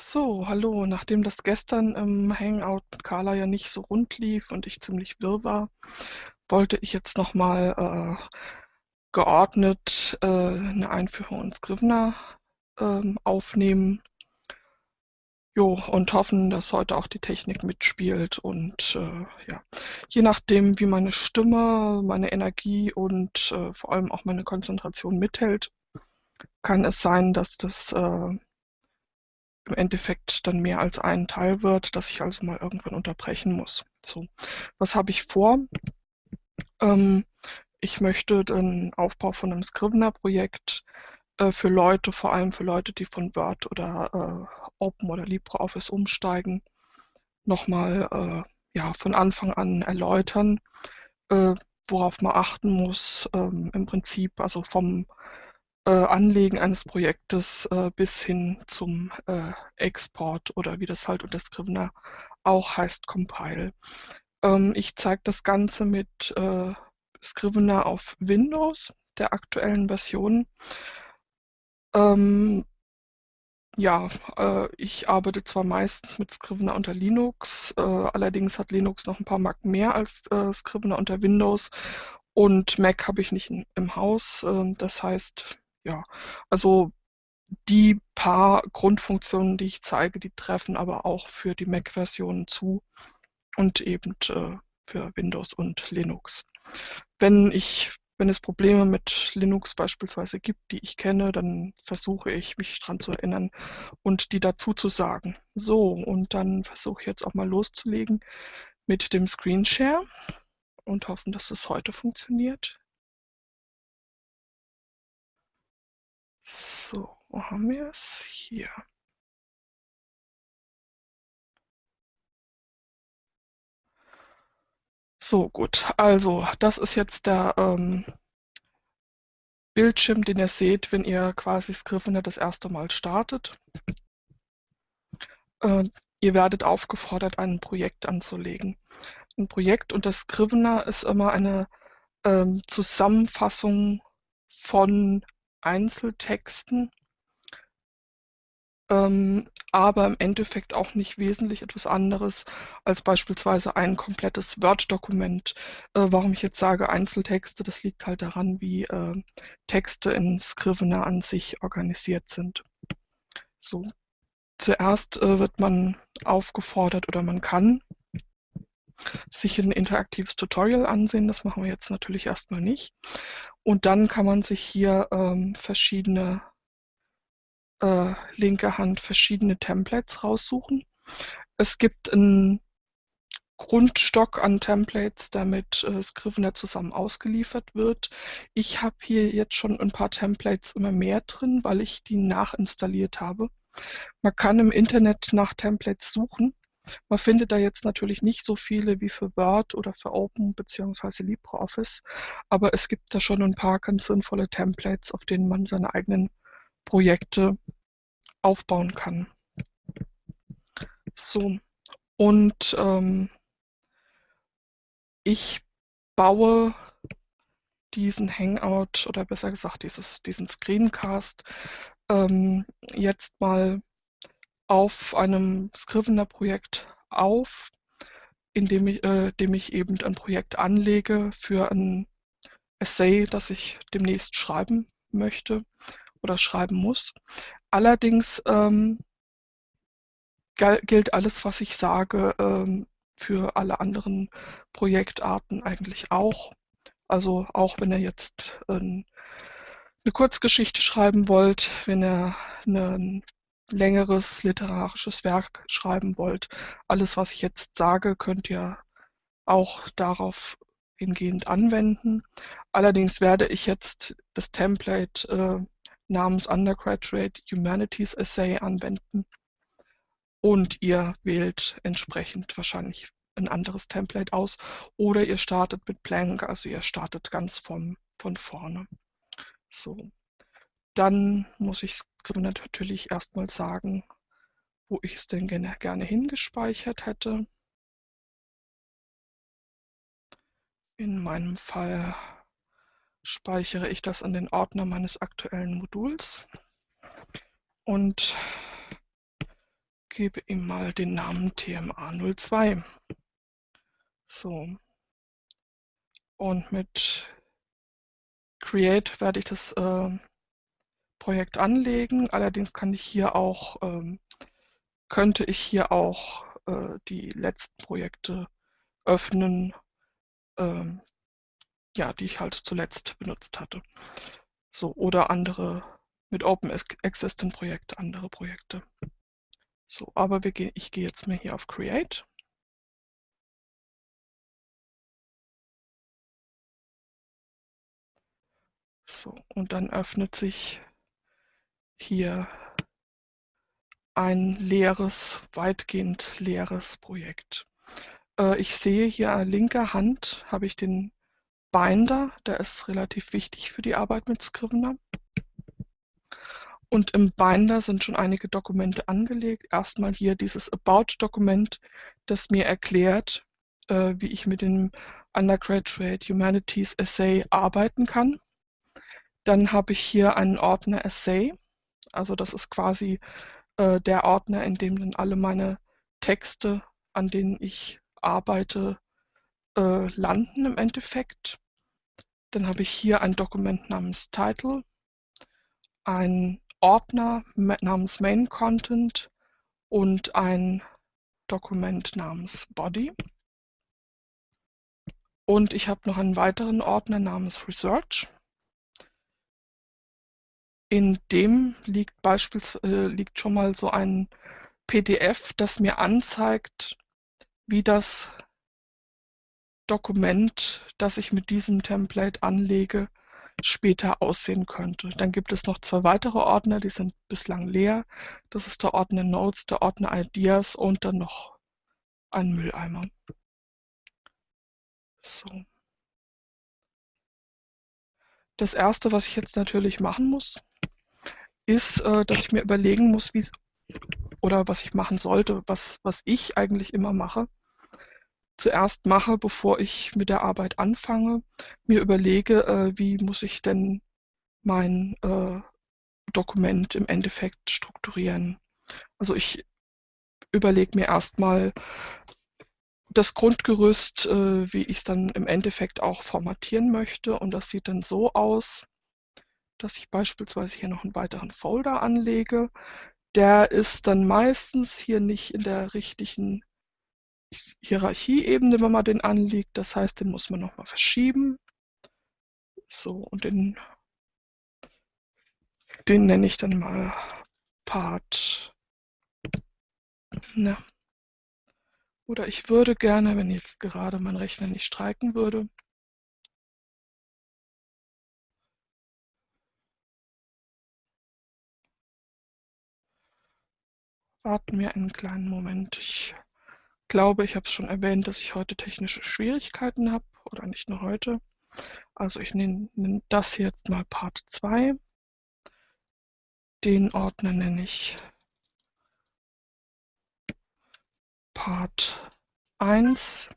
So, hallo. Nachdem das gestern im Hangout mit Carla ja nicht so rund lief und ich ziemlich wirr war, wollte ich jetzt nochmal äh, geordnet äh, eine Einführung in Scrivener ähm, aufnehmen. Jo, und hoffen, dass heute auch die Technik mitspielt und äh, ja, je nachdem, wie meine Stimme, meine Energie und äh, vor allem auch meine Konzentration mithält, kann es sein, dass das äh, im Endeffekt dann mehr als ein Teil wird, dass ich also mal irgendwann unterbrechen muss. So, was habe ich vor? Ähm, ich möchte den Aufbau von einem Scrivener-Projekt äh, für Leute, vor allem für Leute, die von Word oder äh, Open oder LibreOffice umsteigen, nochmal äh, ja, von Anfang an erläutern, äh, worauf man achten muss. Ähm, Im Prinzip also vom Anlegen eines Projektes äh, bis hin zum äh, Export oder wie das halt unter Scrivener auch heißt, Compile. Ähm, ich zeige das Ganze mit äh, Scrivener auf Windows, der aktuellen Version. Ähm, ja, äh, ich arbeite zwar meistens mit Scrivener unter Linux, äh, allerdings hat Linux noch ein paar Marken mehr als äh, Scrivener unter Windows und Mac habe ich nicht in, im Haus. Ähm, das heißt, ja, also die paar Grundfunktionen, die ich zeige, die treffen aber auch für die Mac-Versionen zu und eben äh, für Windows und Linux. Wenn ich wenn es Probleme mit Linux beispielsweise gibt, die ich kenne, dann versuche ich, mich daran zu erinnern und die dazu zu sagen. So, und dann versuche ich jetzt auch mal loszulegen mit dem Screenshare und hoffen, dass es heute funktioniert. Wo haben wir es? Hier. So, gut. Also, das ist jetzt der ähm, Bildschirm, den ihr seht, wenn ihr quasi Scrivener das erste Mal startet. Äh, ihr werdet aufgefordert, ein Projekt anzulegen. Ein Projekt unter Scrivener ist immer eine ähm, Zusammenfassung von Einzeltexten, ähm, aber im Endeffekt auch nicht wesentlich etwas anderes als beispielsweise ein komplettes Word-Dokument. Äh, warum ich jetzt sage Einzeltexte, das liegt halt daran, wie äh, Texte in Scrivener an sich organisiert sind. So, zuerst äh, wird man aufgefordert oder man kann sich ein interaktives Tutorial ansehen. Das machen wir jetzt natürlich erstmal nicht. Und dann kann man sich hier ähm, verschiedene, äh, linke Hand, verschiedene Templates raussuchen. Es gibt einen Grundstock an Templates, der mit äh, Scrivener zusammen ausgeliefert wird. Ich habe hier jetzt schon ein paar Templates immer mehr drin, weil ich die nachinstalliert habe. Man kann im Internet nach Templates suchen man findet da jetzt natürlich nicht so viele wie für Word oder für Open bzw. LibreOffice, aber es gibt da schon ein paar ganz sinnvolle Templates, auf denen man seine eigenen Projekte aufbauen kann. So, und ähm, ich baue diesen Hangout oder besser gesagt dieses, diesen Screencast ähm, jetzt mal auf einem Scrivener-Projekt auf, in dem ich, äh, dem ich eben ein Projekt anlege für ein Essay, das ich demnächst schreiben möchte oder schreiben muss. Allerdings ähm, gilt alles, was ich sage, ähm, für alle anderen Projektarten eigentlich auch. Also auch wenn ihr jetzt ähm, eine Kurzgeschichte schreiben wollt, wenn ihr einen längeres literarisches Werk schreiben wollt. Alles, was ich jetzt sage, könnt ihr auch darauf hingehend anwenden. Allerdings werde ich jetzt das Template äh, namens Undergraduate Humanities Essay anwenden und ihr wählt entsprechend wahrscheinlich ein anderes Template aus oder ihr startet mit Blank, also ihr startet ganz von, von vorne. So, dann muss ich natürlich erstmal sagen, wo ich es denn gerne, gerne hingespeichert hätte. In meinem Fall speichere ich das in den Ordner meines aktuellen Moduls und gebe ihm mal den Namen TMA02. So. Und mit Create werde ich das äh, Projekt anlegen. Allerdings kann ich hier auch, ähm, könnte ich hier auch äh, die letzten Projekte öffnen, ähm, ja, die ich halt zuletzt benutzt hatte. So, oder andere mit Open Existent Projekte, andere Projekte. So, aber gehen, ich gehe jetzt mal hier auf Create. So, und dann öffnet sich hier ein leeres, weitgehend leeres Projekt. Äh, ich sehe hier an linker Hand habe ich den Binder, der ist relativ wichtig für die Arbeit mit Scrivener. Und im Binder sind schon einige Dokumente angelegt. Erstmal hier dieses About-Dokument, das mir erklärt, äh, wie ich mit dem Undergraduate Humanities Essay arbeiten kann. Dann habe ich hier einen Ordner Essay. Also das ist quasi äh, der Ordner, in dem dann alle meine Texte, an denen ich arbeite, äh, landen im Endeffekt. Dann habe ich hier ein Dokument namens Title, ein Ordner namens Main Content und ein Dokument namens Body. Und ich habe noch einen weiteren Ordner namens Research. In dem liegt beispielsweise äh, liegt schon mal so ein PDF, das mir anzeigt, wie das Dokument, das ich mit diesem Template anlege, später aussehen könnte. Dann gibt es noch zwei weitere Ordner, die sind bislang leer. Das ist der Ordner Notes, der Ordner Ideas und dann noch ein Mülleimer. So. Das erste, was ich jetzt natürlich machen muss, ist, äh, dass ich mir überlegen muss, wie oder was ich machen sollte, was, was ich eigentlich immer mache, zuerst mache, bevor ich mit der Arbeit anfange, mir überlege, äh, wie muss ich denn mein äh, Dokument im Endeffekt strukturieren. Also ich überlege mir erstmal das Grundgerüst, äh, wie ich es dann im Endeffekt auch formatieren möchte. Und das sieht dann so aus, dass ich beispielsweise hier noch einen weiteren Folder anlege. Der ist dann meistens hier nicht in der richtigen Hierarchieebene, wenn man den anlegt. Das heißt, den muss man nochmal verschieben. So, und den, den nenne ich dann mal Part. Na. Oder ich würde gerne, wenn jetzt gerade mein Rechner nicht streiken würde, Warten wir einen kleinen Moment. Ich glaube, ich habe es schon erwähnt, dass ich heute technische Schwierigkeiten habe. Oder nicht nur heute. Also ich nenne, nenne das jetzt mal Part 2. Den Ordner nenne ich Part 1.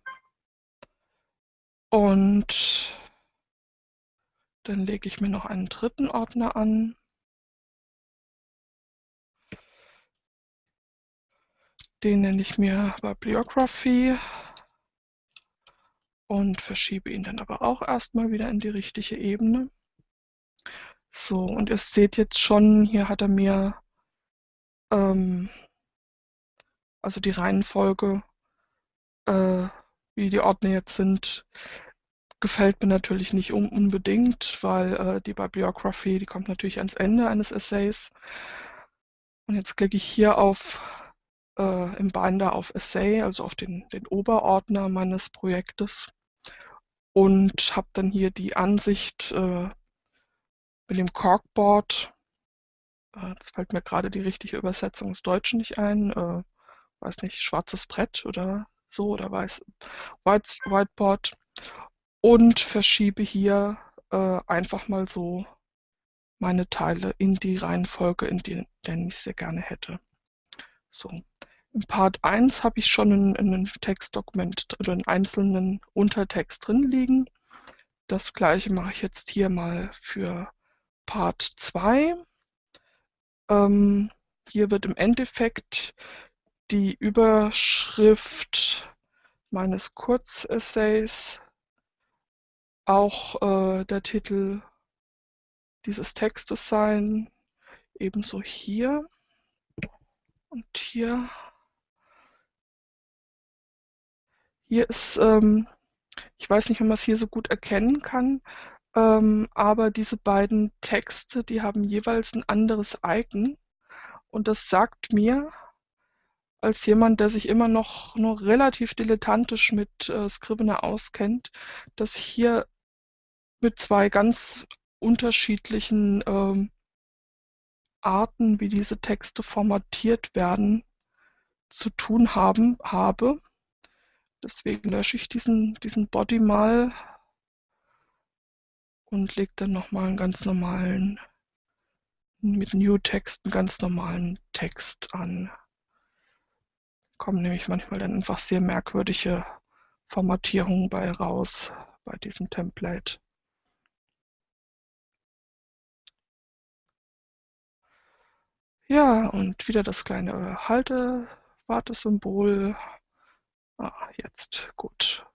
Und dann lege ich mir noch einen dritten Ordner an. Den nenne ich mir Bibliography und verschiebe ihn dann aber auch erstmal wieder in die richtige Ebene. So, und ihr seht jetzt schon, hier hat er mir ähm, also die Reihenfolge, äh, wie die Ordner jetzt sind, gefällt mir natürlich nicht un unbedingt, weil äh, die Bibliography, die kommt natürlich ans Ende eines Essays. Und jetzt klicke ich hier auf äh, im Binder auf Essay, also auf den, den Oberordner meines Projektes und habe dann hier die Ansicht äh, mit dem Corkboard. Äh, das fällt mir gerade die richtige Übersetzung ins Deutsche nicht ein. Äh, weiß nicht, schwarzes Brett oder so oder weiß White, Whiteboard und verschiebe hier äh, einfach mal so meine Teile in die Reihenfolge, in der ich sie gerne hätte. So. In Part 1 habe ich schon ein, ein Textdokument oder einen einzelnen Untertext drin liegen. Das gleiche mache ich jetzt hier mal für Part 2. Ähm, hier wird im Endeffekt die Überschrift meines Kurzessays, auch äh, der Titel dieses Textes sein, ebenso hier und hier. Hier ist, ähm, ich weiß nicht, ob man es hier so gut erkennen kann, ähm, aber diese beiden Texte, die haben jeweils ein anderes Icon und das sagt mir, als jemand, der sich immer noch nur relativ dilettantisch mit äh, Scrivener auskennt, dass hier mit zwei ganz unterschiedlichen ähm, Arten, wie diese Texte formatiert werden, zu tun haben, habe. Deswegen lösche ich diesen, diesen Body mal und lege dann nochmal einen ganz normalen, mit New Text einen ganz normalen Text an. Kommen nämlich manchmal dann einfach sehr merkwürdige Formatierungen bei raus bei diesem Template. Ja, und wieder das kleine Halte-Wartesymbol. Ah, jetzt, gut.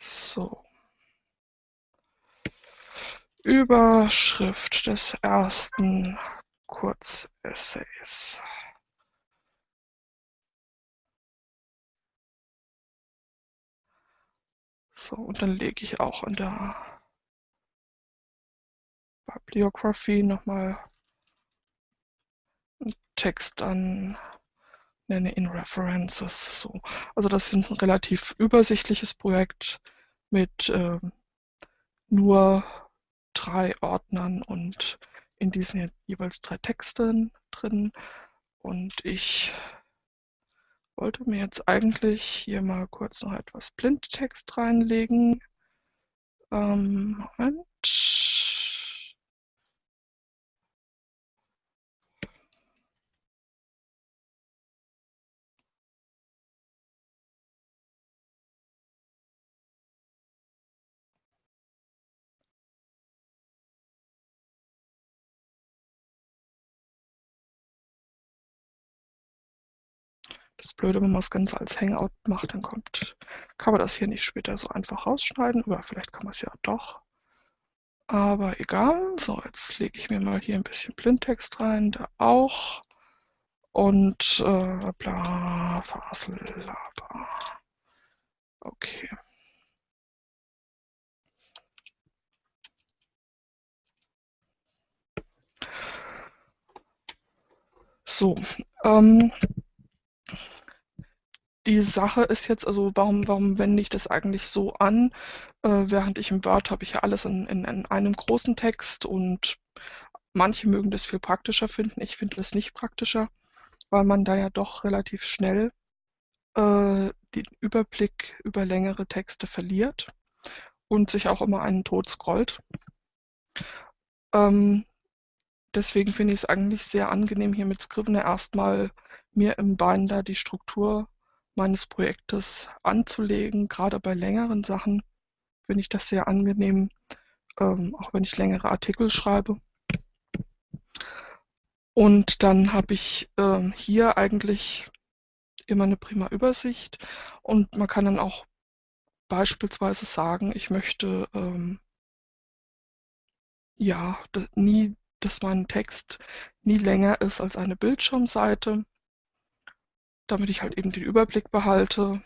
So. Überschrift des ersten Kurzessays. So, und dann lege ich auch in der Bibliography nochmal einen Text an, nenne ihn References. So. Also das ist ein relativ übersichtliches Projekt mit äh, nur drei Ordnern und in diesen jeweils drei Texten drin. Und ich wollte mir jetzt eigentlich hier mal kurz noch etwas Blindtext reinlegen. Ähm, Moment. Das Blöde, wenn man das Ganze als Hangout macht, dann kommt, kann man das hier nicht später so einfach rausschneiden, oder vielleicht kann man es ja doch. Aber egal. So, jetzt lege ich mir mal hier ein bisschen Blindtext rein, da auch. Und äh, bla, Fasellaber. Okay. So, ähm, die Sache ist jetzt, also warum, warum wende ich das eigentlich so an? Äh, während ich im Word habe ich ja alles in, in, in einem großen Text und manche mögen das viel praktischer finden. Ich finde das nicht praktischer, weil man da ja doch relativ schnell äh, den Überblick über längere Texte verliert und sich auch immer einen Tod scrollt. Ähm, deswegen finde ich es eigentlich sehr angenehm, hier mit Scrivener erstmal mir im Binder die Struktur meines Projektes anzulegen. Gerade bei längeren Sachen finde ich das sehr angenehm, ähm, auch wenn ich längere Artikel schreibe. Und dann habe ich ähm, hier eigentlich immer eine prima Übersicht und man kann dann auch beispielsweise sagen, ich möchte ähm, ja nie, dass mein Text nie länger ist als eine Bildschirmseite damit ich halt eben den Überblick behalte.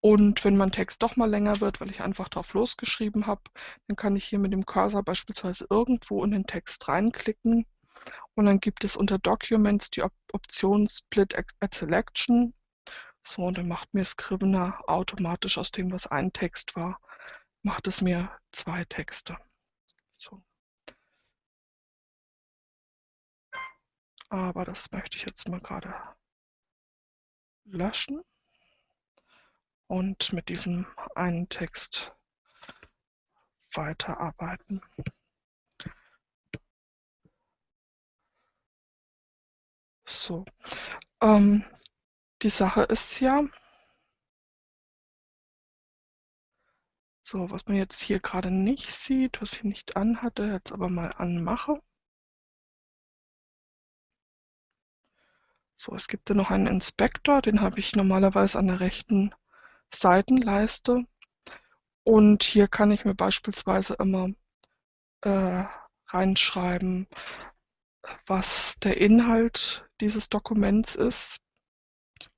Und wenn mein Text doch mal länger wird, weil ich einfach drauf losgeschrieben habe, dann kann ich hier mit dem Cursor beispielsweise irgendwo in den Text reinklicken. Und dann gibt es unter Documents die Op Option Split at Selection. So, und dann macht mir Scrivener automatisch aus dem, was ein Text war, macht es mir zwei Texte. So. Aber das möchte ich jetzt mal gerade löschen und mit diesem einen Text weiterarbeiten. So, ähm, die Sache ist ja, So, was man jetzt hier gerade nicht sieht, was ich nicht anhatte, jetzt aber mal anmache. So, es gibt ja noch einen Inspektor, den habe ich normalerweise an der rechten Seitenleiste. Und hier kann ich mir beispielsweise immer äh, reinschreiben, was der Inhalt dieses Dokuments ist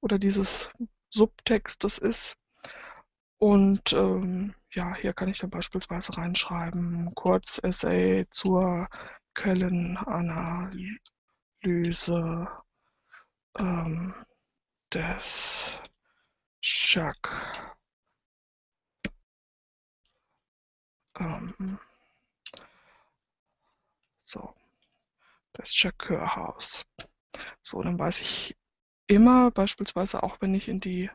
oder dieses Subtextes ist. Und ähm, ja, hier kann ich dann beispielsweise reinschreiben, Kurzessay zur Quellenanalyse ähm, des Jacques ähm, so, das Jacques-Haus. So, dann weiß ich immer, beispielsweise auch wenn ich in die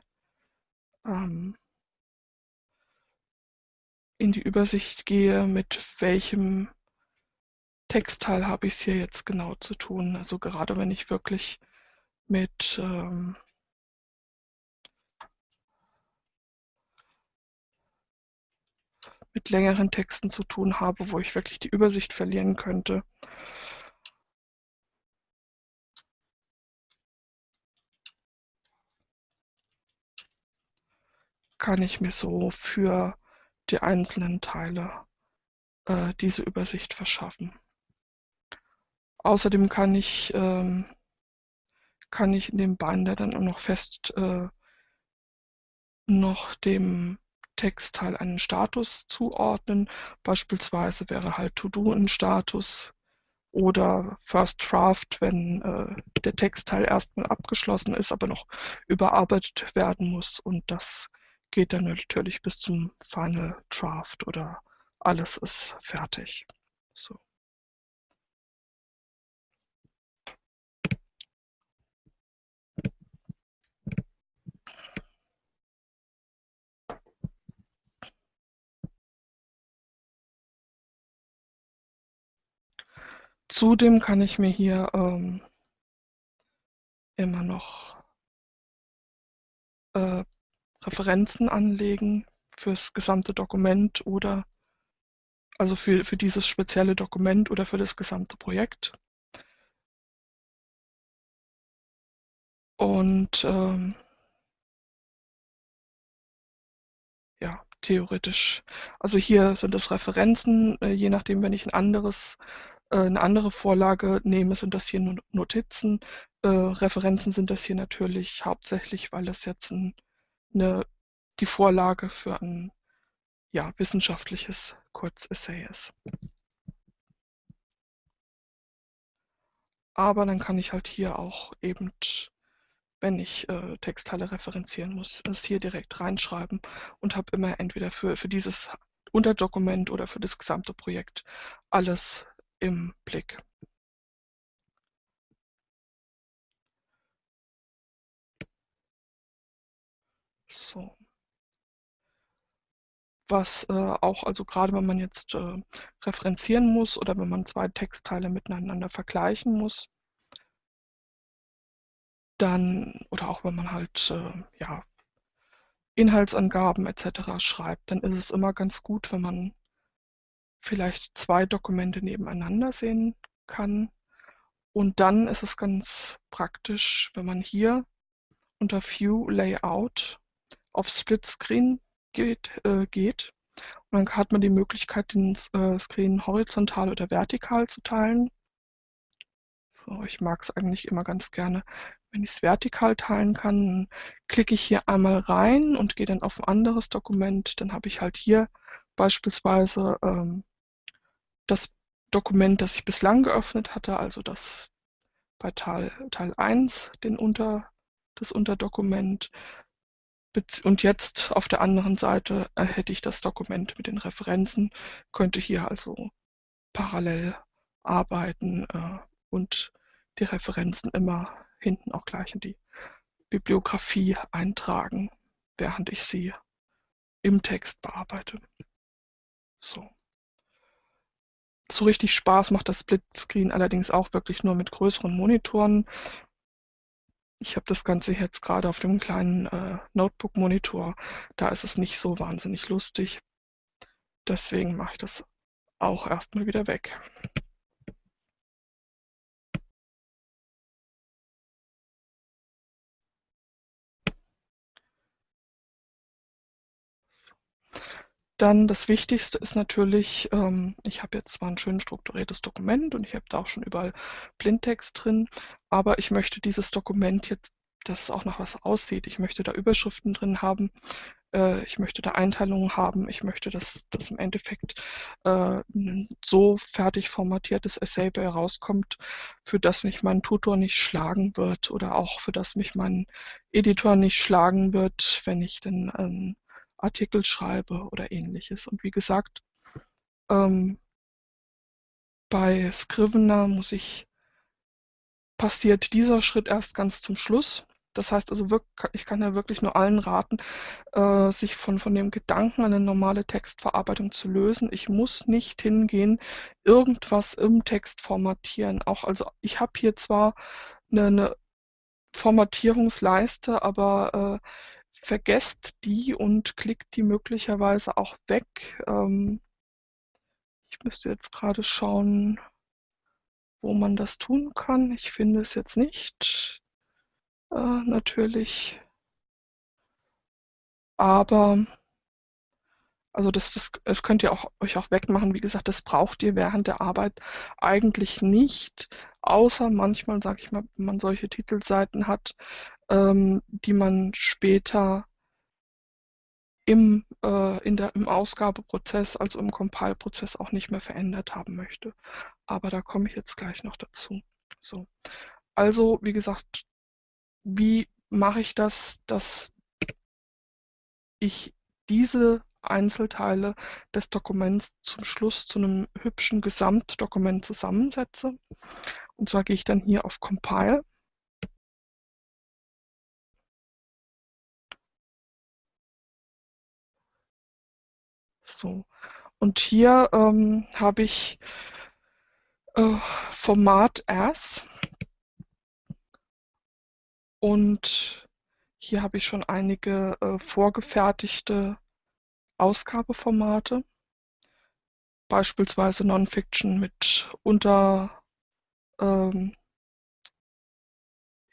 ähm, in die Übersicht gehe, mit welchem Textteil habe ich es hier jetzt genau zu tun. Also gerade wenn ich wirklich mit ähm, mit längeren Texten zu tun habe, wo ich wirklich die Übersicht verlieren könnte. kann ich mir so für die einzelnen Teile äh, diese Übersicht verschaffen. Außerdem kann ich, ähm, kann ich in dem Binder dann auch noch fest äh, noch dem Textteil einen Status zuordnen. Beispielsweise wäre halt To-Do ein Status oder First Draft, wenn äh, der Textteil erstmal abgeschlossen ist, aber noch überarbeitet werden muss. Und das geht dann natürlich bis zum Final Draft oder alles ist fertig. So. Zudem kann ich mir hier ähm, immer noch äh, Referenzen anlegen fürs gesamte Dokument oder also für, für dieses spezielle Dokument oder für das gesamte Projekt. Und ähm, ja, theoretisch. Also hier sind es Referenzen, äh, je nachdem, wenn ich ein anderes, eine andere Vorlage nehme, sind das hier Notizen. Äh, Referenzen sind das hier natürlich hauptsächlich, weil das jetzt ein eine, die Vorlage für ein ja, wissenschaftliches Kurzessay ist. Aber dann kann ich halt hier auch eben, wenn ich äh, Textteile referenzieren muss, es hier direkt reinschreiben und habe immer entweder für, für dieses Unterdokument oder für das gesamte Projekt alles im Blick. So. Was äh, auch, also gerade wenn man jetzt äh, referenzieren muss oder wenn man zwei Textteile miteinander vergleichen muss, dann, oder auch wenn man halt äh, ja, Inhaltsangaben etc. schreibt, dann ist es immer ganz gut, wenn man vielleicht zwei Dokumente nebeneinander sehen kann. Und dann ist es ganz praktisch, wenn man hier unter View Layout auf Split Screen geht, äh, geht. Und dann hat man die Möglichkeit, den äh, Screen horizontal oder vertikal zu teilen. So, ich mag es eigentlich immer ganz gerne, wenn ich es vertikal teilen kann. Klicke ich hier einmal rein und gehe dann auf ein anderes Dokument. Dann habe ich halt hier beispielsweise ähm, das Dokument, das ich bislang geöffnet hatte, also das bei Teil, Teil 1 den Unter, das Unterdokument. Und jetzt auf der anderen Seite äh, hätte ich das Dokument mit den Referenzen, könnte hier also parallel arbeiten äh, und die Referenzen immer hinten auch gleich in die Bibliografie eintragen, während ich sie im Text bearbeite. So. So richtig Spaß macht das Splitscreen allerdings auch wirklich nur mit größeren Monitoren. Ich habe das Ganze jetzt gerade auf dem kleinen äh, Notebook-Monitor. Da ist es nicht so wahnsinnig lustig. deswegen mache ich das auch erstmal wieder weg. Dann das Wichtigste ist natürlich, ähm, ich habe jetzt zwar ein schön strukturiertes Dokument und ich habe da auch schon überall Blindtext drin, aber ich möchte dieses Dokument jetzt, dass es auch nach was aussieht. Ich möchte da Überschriften drin haben, äh, ich möchte da Einteilungen haben, ich möchte, dass das im Endeffekt äh, ein so fertig formatiertes Essay bei rauskommt, für das mich mein Tutor nicht schlagen wird oder auch für das mich mein Editor nicht schlagen wird, wenn ich dann ähm, Artikel schreibe oder ähnliches. Und wie gesagt, ähm, bei Scrivener muss ich, passiert dieser Schritt erst ganz zum Schluss. Das heißt also, ich kann ja wirklich nur allen raten, äh, sich von, von dem Gedanken, eine normale Textverarbeitung zu lösen. Ich muss nicht hingehen, irgendwas im Text formatieren. Auch also, ich habe hier zwar eine, eine Formatierungsleiste, aber äh, vergesst die und klickt die möglicherweise auch weg. Ähm, ich müsste jetzt gerade schauen, wo man das tun kann. Ich finde es jetzt nicht. Äh, natürlich. Aber also das, das, das könnt ihr auch, euch auch wegmachen. Wie gesagt, das braucht ihr während der Arbeit eigentlich nicht, außer manchmal, sage ich mal, wenn man solche Titelseiten hat, ähm, die man später im, äh, in der, im Ausgabeprozess, also im Compile-Prozess auch nicht mehr verändert haben möchte. Aber da komme ich jetzt gleich noch dazu. So. Also, wie gesagt, wie mache ich das, dass ich diese Einzelteile des Dokuments zum Schluss zu einem hübschen Gesamtdokument zusammensetze. Und zwar gehe ich dann hier auf Compile So. Und hier ähm, habe ich äh, Format as und hier habe ich schon einige äh, vorgefertigte Ausgabeformate, beispielsweise Nonfiction mit unter ähm,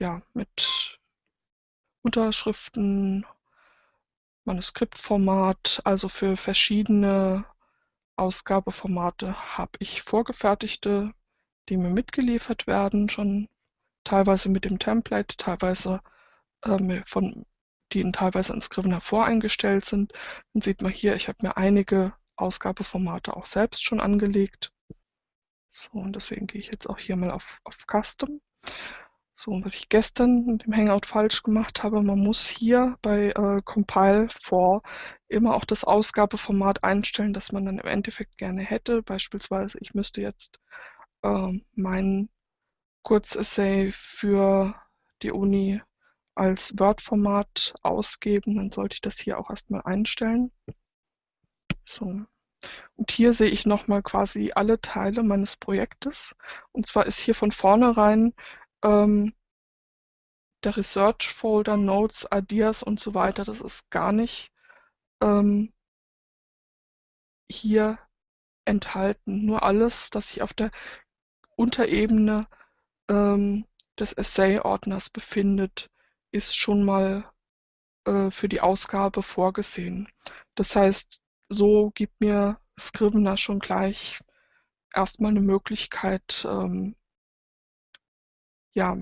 ja, mit Unterschriften, Manuskriptformat, also für verschiedene Ausgabeformate habe ich vorgefertigte, die mir mitgeliefert werden, schon teilweise mit dem Template, teilweise äh, von, die teilweise in Scrivener voreingestellt sind. Dann sieht man hier, ich habe mir einige Ausgabeformate auch selbst schon angelegt. So, und deswegen gehe ich jetzt auch hier mal auf, auf Custom. So, was ich gestern mit dem Hangout falsch gemacht habe, man muss hier bei äh, Compile for immer auch das Ausgabeformat einstellen, das man dann im Endeffekt gerne hätte. Beispielsweise, ich müsste jetzt äh, mein Kurzessay für die Uni als Word-Format ausgeben, dann sollte ich das hier auch erstmal einstellen. So. Und hier sehe ich nochmal quasi alle Teile meines Projektes. Und zwar ist hier von vornherein ähm, der Research Folder, Notes, Ideas und so weiter, das ist gar nicht ähm, hier enthalten. Nur alles, das sich auf der Unterebene ähm, des Essay-Ordners befindet, ist schon mal äh, für die Ausgabe vorgesehen. Das heißt, so gibt mir Scrivener schon gleich erstmal eine Möglichkeit, ähm, ja,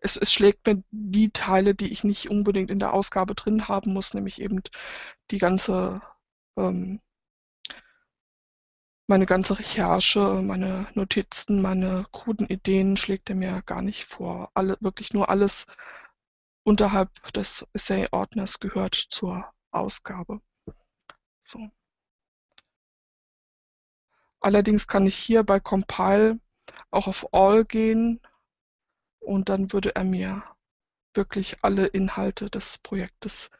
es, es schlägt mir die Teile, die ich nicht unbedingt in der Ausgabe drin haben muss, nämlich eben die ganze, ähm, meine ganze Recherche, meine Notizen, meine kruden Ideen schlägt er mir gar nicht vor. Alle, wirklich nur alles unterhalb des Essay-Ordners gehört zur Ausgabe. So. Allerdings kann ich hier bei Compile auch auf All gehen und dann würde er mir wirklich alle Inhalte des Projektes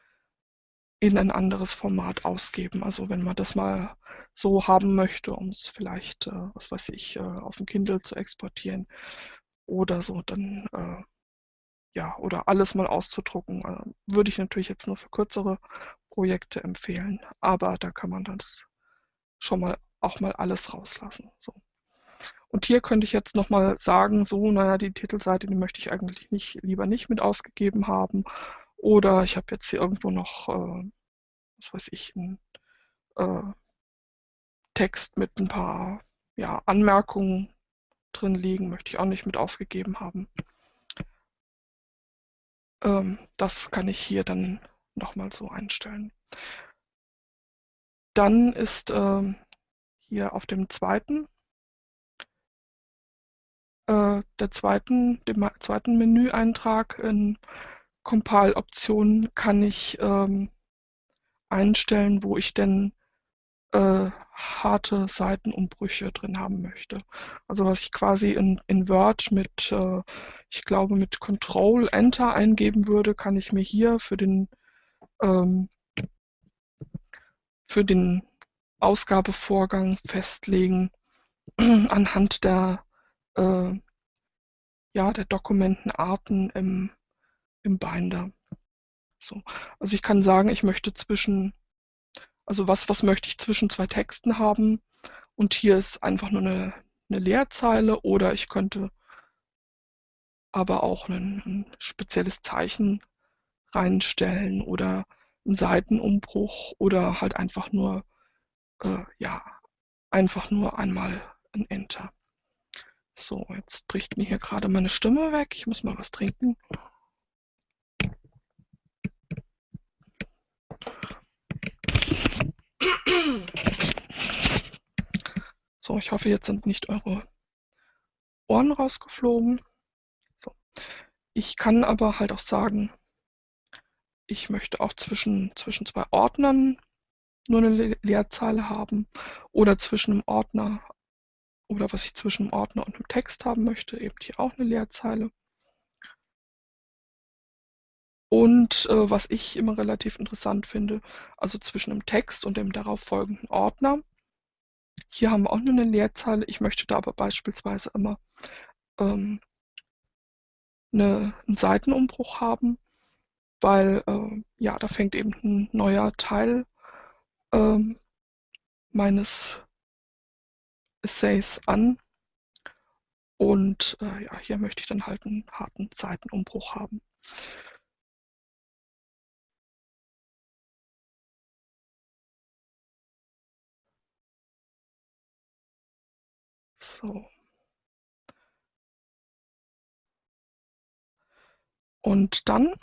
in ein anderes Format ausgeben. Also wenn man das mal so haben möchte, um es vielleicht, äh, was weiß ich, äh, auf dem Kindle zu exportieren oder so, dann äh, ja, oder alles mal auszudrucken. Äh, würde ich natürlich jetzt nur für kürzere Projekte empfehlen, aber da kann man das schon mal auch mal alles rauslassen. So. Und hier könnte ich jetzt nochmal sagen, so, naja, die Titelseite, die möchte ich eigentlich nicht, lieber nicht mit ausgegeben haben. Oder ich habe jetzt hier irgendwo noch, äh, was weiß ich, einen äh, Text mit ein paar ja, Anmerkungen drin liegen, möchte ich auch nicht mit ausgegeben haben. Ähm, das kann ich hier dann nochmal so einstellen. Dann ist ähm, hier auf dem zweiten, äh, der zweiten, dem zweiten Menüeintrag in Compile-Optionen kann ich ähm, einstellen, wo ich denn äh, harte Seitenumbrüche drin haben möchte. Also was ich quasi in, in Word mit, äh, ich glaube, mit Control Enter eingeben würde, kann ich mir hier für den, ähm, für den Ausgabevorgang festlegen anhand der, äh, ja, der Dokumentenarten im, im Binder. So. Also ich kann sagen, ich möchte zwischen also was, was möchte ich zwischen zwei Texten haben? Und hier ist einfach nur eine, eine Leerzeile oder ich könnte aber auch ein, ein spezielles Zeichen reinstellen oder einen Seitenumbruch oder halt einfach nur, äh, ja, einfach nur einmal ein Enter. So, jetzt bricht mir hier gerade meine Stimme weg. Ich muss mal was trinken. So, ich hoffe, jetzt sind nicht eure Ohren rausgeflogen. So. Ich kann aber halt auch sagen, ich möchte auch zwischen, zwischen zwei Ordnern nur eine Leerzeile haben oder zwischen einem Ordner oder was ich zwischen einem Ordner und einem Text haben möchte, eben hier auch eine Leerzeile. Und äh, was ich immer relativ interessant finde, also zwischen einem Text und dem darauf folgenden Ordner hier haben wir auch nur eine Leerzeile. Ich möchte da aber beispielsweise immer ähm, eine, einen Seitenumbruch haben, weil äh, ja, da fängt eben ein neuer Teil ähm, meines Essays an. Und äh, ja, hier möchte ich dann halt einen harten Seitenumbruch haben. So. Und dann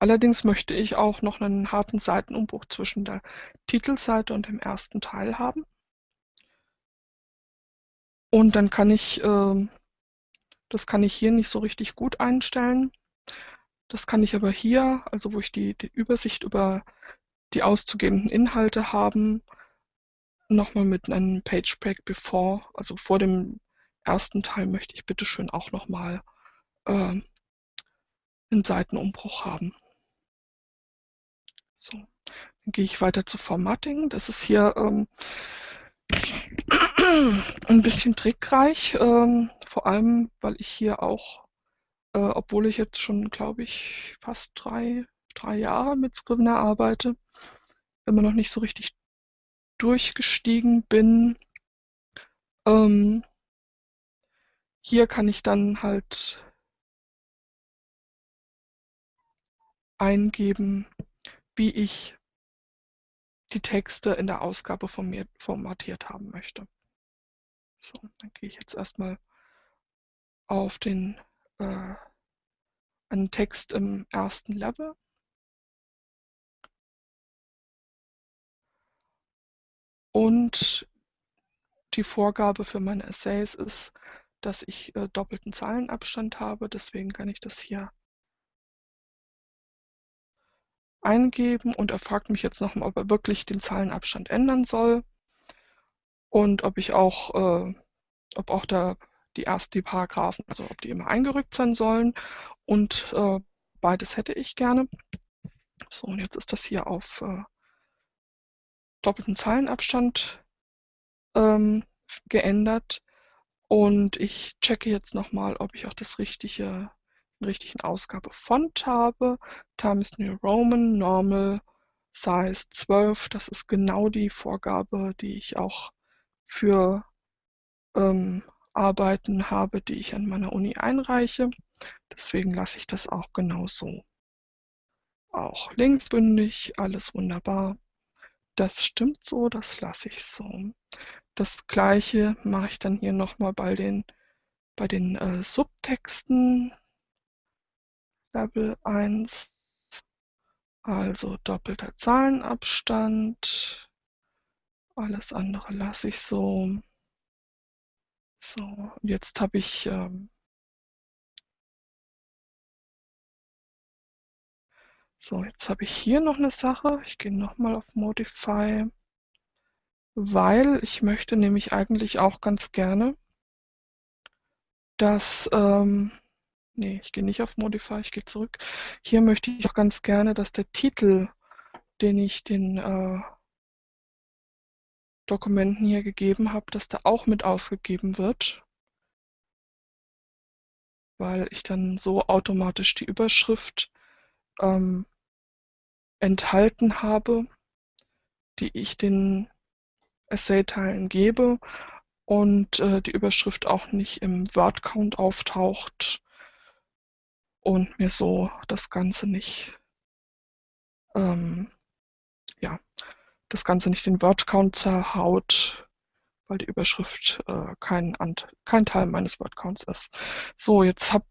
Allerdings möchte ich auch noch einen harten Seitenumbruch zwischen der Titelseite und dem ersten Teil haben. Und dann kann ich, äh, das kann ich hier nicht so richtig gut einstellen. Das kann ich aber hier, also wo ich die, die Übersicht über die auszugebenden Inhalte haben, nochmal mit einem Page Break Before, also vor dem ersten Teil möchte ich bitte schön auch nochmal äh, einen Seitenumbruch haben. So, dann gehe ich weiter zu Formatting. Das ist hier ähm, ein bisschen trickreich, ähm, vor allem, weil ich hier auch, äh, obwohl ich jetzt schon, glaube ich, fast drei, drei Jahre mit Scrivener arbeite, immer noch nicht so richtig durchgestiegen bin. Ähm, hier kann ich dann halt eingeben, wie ich die Texte in der Ausgabe formatiert haben möchte. So, dann gehe ich jetzt erstmal auf den äh, einen Text im ersten Level Und die Vorgabe für meine Essays ist, dass ich äh, doppelten Zeilenabstand habe. Deswegen kann ich das hier eingeben und er fragt mich jetzt nochmal, ob er wirklich den Zeilenabstand ändern soll und ob ich auch, äh, ob auch der, die ersten die Paragraphen, also ob die immer eingerückt sein sollen und äh, beides hätte ich gerne. So, und jetzt ist das hier auf äh, doppelten Zeilenabstand ähm, geändert. Und ich checke jetzt nochmal, ob ich auch das richtige, richtigen Ausgabefont habe. Times New Roman, Normal, Size 12. Das ist genau die Vorgabe, die ich auch für ähm, Arbeiten habe, die ich an meiner Uni einreiche. Deswegen lasse ich das auch genau so. Auch linksbündig, alles wunderbar. Das stimmt so, das lasse ich so. Das gleiche mache ich dann hier nochmal bei den, bei den äh, Subtexten. Level 1, also doppelter Zahlenabstand. Alles andere lasse ich so. So, jetzt habe ich ähm, So, jetzt habe ich hier noch eine Sache. Ich gehe nochmal auf Modify, weil ich möchte nämlich eigentlich auch ganz gerne, dass, ähm, nee, ich gehe nicht auf Modify, ich gehe zurück. Hier möchte ich auch ganz gerne, dass der Titel, den ich den äh, Dokumenten hier gegeben habe, dass der auch mit ausgegeben wird, weil ich dann so automatisch die Überschrift ähm, enthalten habe, die ich den Essay-Teilen gebe und äh, die Überschrift auch nicht im Word-Count auftaucht und mir so das Ganze nicht, ähm, ja, das Ganze nicht den Word-Count zerhaut, weil die Überschrift äh, kein, kein Teil meines Word-Counts ist. So, jetzt hab,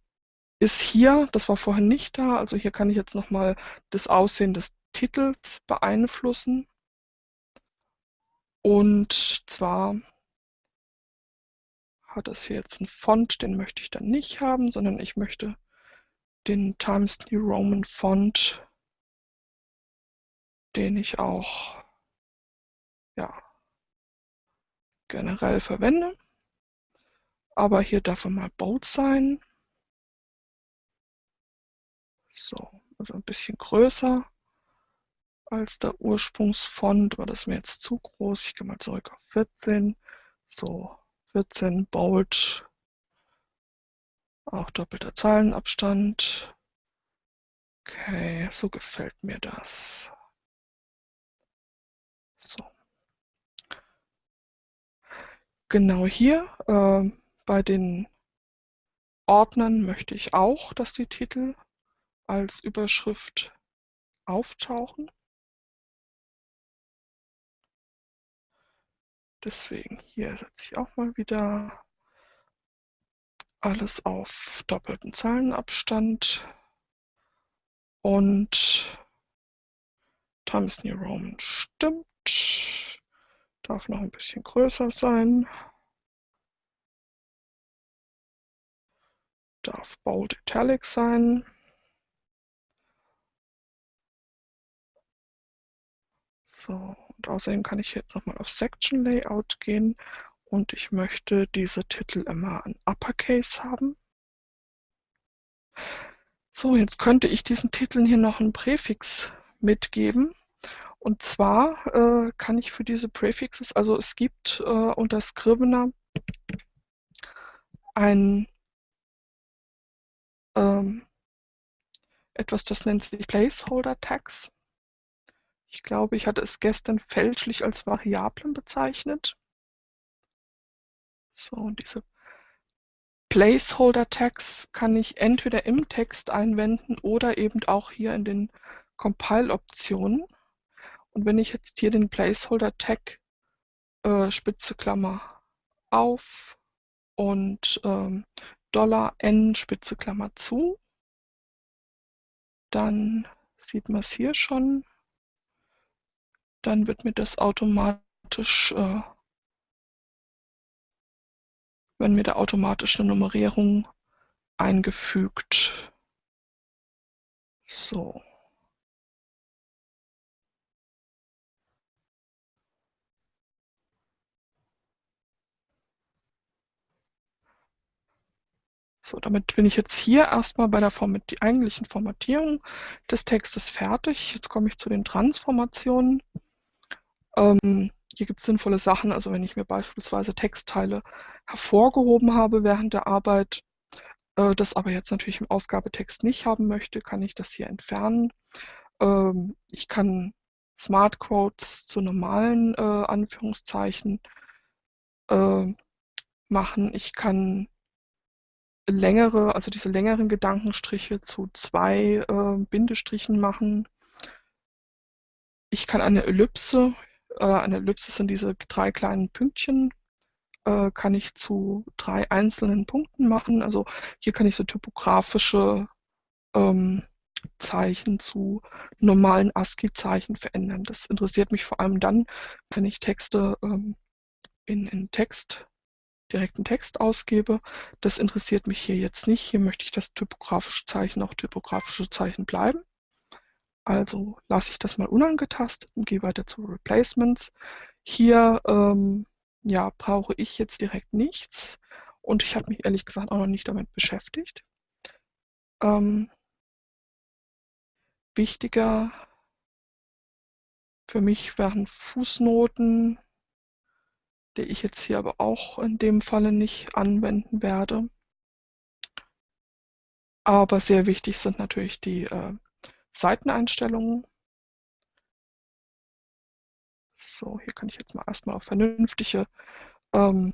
ist hier, das war vorher nicht da, also hier kann ich jetzt nochmal das Aussehen des Titels beeinflussen. Und zwar hat es hier jetzt einen Font, den möchte ich dann nicht haben, sondern ich möchte den Times New Roman Font, den ich auch ja, generell verwende. Aber hier darf er mal bold sein. So, also ein bisschen größer als der Ursprungsfont, war das mir jetzt zu groß. Ich gehe mal zurück auf 14. So, 14 Bold. Auch doppelter Zeilenabstand. Okay, so gefällt mir das. So. Genau hier äh, bei den Ordnern möchte ich auch, dass die Titel als Überschrift auftauchen. Deswegen hier setze ich auch mal wieder alles auf doppelten Zahlenabstand und Times New Roman stimmt. Darf noch ein bisschen größer sein. Darf Bold Italic sein. So, und außerdem kann ich jetzt nochmal auf Section Layout gehen und ich möchte diese Titel immer in Uppercase haben. So, jetzt könnte ich diesen Titeln hier noch einen Präfix mitgeben. Und zwar äh, kann ich für diese Prefixes, also es gibt äh, unter Scrivener ein ähm, etwas, das nennt sich Placeholder Tags. Ich glaube, ich hatte es gestern fälschlich als Variablen bezeichnet. So, und diese Placeholder-Tags kann ich entweder im Text einwenden oder eben auch hier in den Compile-Optionen. Und wenn ich jetzt hier den Placeholder-Tag äh, Spitze Klammer auf und ähm, Dollar $n Spitze Klammer zu, dann sieht man es hier schon dann wird mir das automatisch, äh, wenn mir da automatisch eine Nummerierung eingefügt. So. So, damit bin ich jetzt hier erstmal bei der Format eigentlichen Formatierung des Textes fertig. Jetzt komme ich zu den Transformationen. Ähm, hier gibt es sinnvolle Sachen. Also wenn ich mir beispielsweise Textteile hervorgehoben habe während der Arbeit, äh, das aber jetzt natürlich im Ausgabetext nicht haben möchte, kann ich das hier entfernen. Ähm, ich kann Smart Quotes zu normalen äh, Anführungszeichen äh, machen. Ich kann längere, also diese längeren Gedankenstriche zu zwei äh, Bindestrichen machen. Ich kann eine Ellipse, äh, eine Ellipse sind diese drei kleinen Pünktchen, äh, kann ich zu drei einzelnen Punkten machen. Also hier kann ich so typografische ähm, Zeichen zu normalen ASCII-Zeichen verändern. Das interessiert mich vor allem dann, wenn ich Texte ähm, in, in Text, direkten Text ausgebe. Das interessiert mich hier jetzt nicht. Hier möchte ich, dass typografische Zeichen auch typografische Zeichen bleiben. Also lasse ich das mal unangetastet und gehe weiter zu Replacements. Hier ähm, ja, brauche ich jetzt direkt nichts und ich habe mich ehrlich gesagt auch noch nicht damit beschäftigt. Ähm, wichtiger für mich wären Fußnoten, die ich jetzt hier aber auch in dem Falle nicht anwenden werde. Aber sehr wichtig sind natürlich die äh, Seiteneinstellungen. So, hier kann ich jetzt mal erstmal auf vernünftige ähm,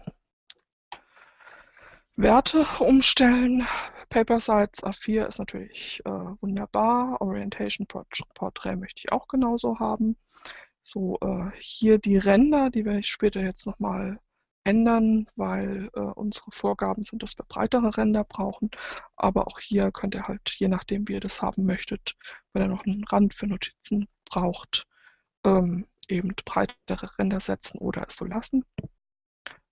Werte umstellen. Paper Size A4 ist natürlich äh, wunderbar. Orientation Portrait möchte ich auch genauso haben. So, äh, hier die Ränder, die werde ich später jetzt nochmal ändern, weil äh, unsere Vorgaben sind, dass wir breitere Ränder brauchen. Aber auch hier könnt ihr halt, je nachdem wie ihr das haben möchtet, wenn ihr noch einen Rand für Notizen braucht, ähm, eben breitere Ränder setzen oder es so lassen.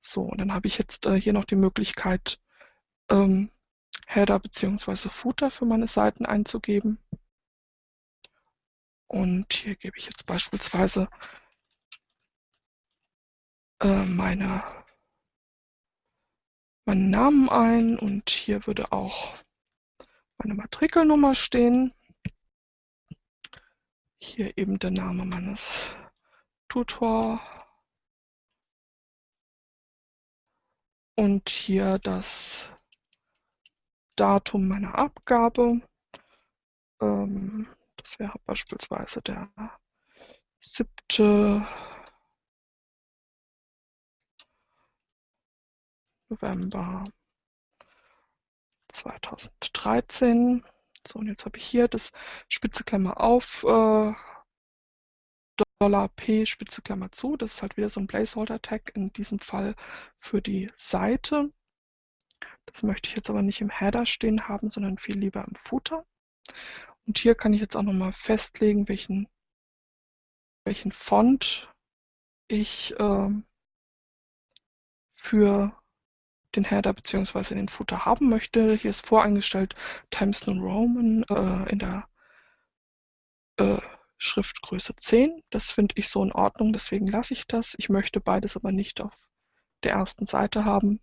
So, und dann habe ich jetzt äh, hier noch die Möglichkeit, ähm, Header bzw. Footer für meine Seiten einzugeben. Und hier gebe ich jetzt beispielsweise äh, meine, meinen Namen ein und hier würde auch meine Matrikelnummer stehen. Hier eben der Name meines Tutor und hier das Datum meiner Abgabe. Ähm, das wäre beispielsweise der 7. November 2013. So, und jetzt habe ich hier das Spitze Klammer auf, äh, Dollar $P Spitze Klammer zu. Das ist halt wieder so ein Placeholder-Tag, in diesem Fall für die Seite. Das möchte ich jetzt aber nicht im Header stehen haben, sondern viel lieber im Footer. Und hier kann ich jetzt auch nochmal festlegen, welchen, welchen Font ich äh, für den Header bzw. den Footer haben möchte. Hier ist voreingestellt Times New Roman äh, in der äh, Schriftgröße 10. Das finde ich so in Ordnung, deswegen lasse ich das. Ich möchte beides aber nicht auf der ersten Seite haben.